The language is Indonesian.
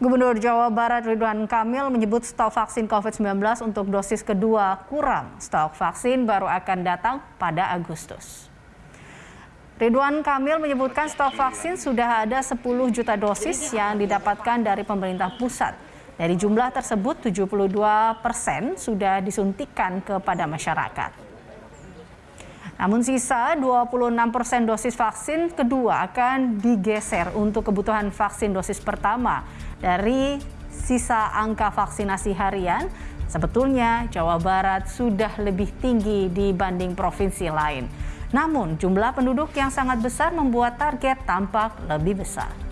Gubernur Jawa Barat Ridwan Kamil menyebut stok vaksin COVID-19 untuk dosis kedua kurang. Stok vaksin baru akan datang pada Agustus. Ridwan Kamil menyebutkan stok vaksin sudah ada 10 juta dosis yang didapatkan dari pemerintah pusat. Dari jumlah tersebut, 72 persen sudah disuntikan kepada masyarakat. Namun sisa 26 persen dosis vaksin kedua akan digeser untuk kebutuhan vaksin dosis pertama dari sisa angka vaksinasi harian, sebetulnya Jawa Barat sudah lebih tinggi dibanding provinsi lain. Namun jumlah penduduk yang sangat besar membuat target tampak lebih besar.